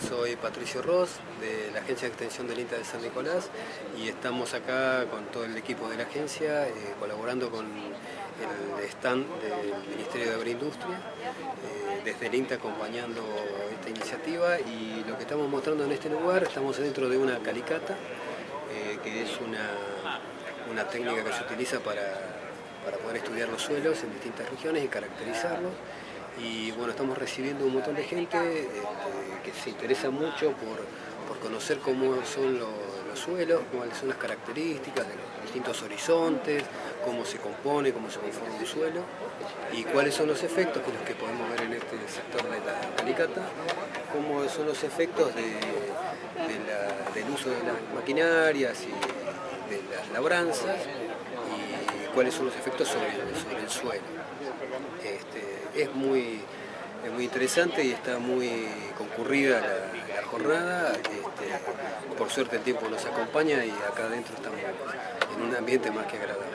soy Patricio Ross de la Agencia de Extensión del INTA de San Nicolás y estamos acá con todo el equipo de la agencia eh, colaborando con el stand del Ministerio de Agroindustria, eh, desde el INTA acompañando esta iniciativa y lo que estamos mostrando en este lugar, estamos dentro de una calicata, eh, que es una, una técnica que se utiliza para para poder estudiar los suelos en distintas regiones y caracterizarlos. Y bueno, estamos recibiendo un montón de gente este, que se interesa mucho por, conocer cómo son los, suelos, cuáles son las características de los distintos horizontes, cómo se compone, cómo se conforma un suelo y cuáles son los efectos que los que podemos ver en este sector de la calicata, cómo son los efectos del uso de las maquinarias y de las labranzas cuáles son los efectos sobre, el suelo. Este, es, muy, muy interesante y está muy concurrida la, jornada. Este, por suerte el tiempo nos acompaña y acá adentro estamos en un ambiente más que agradable.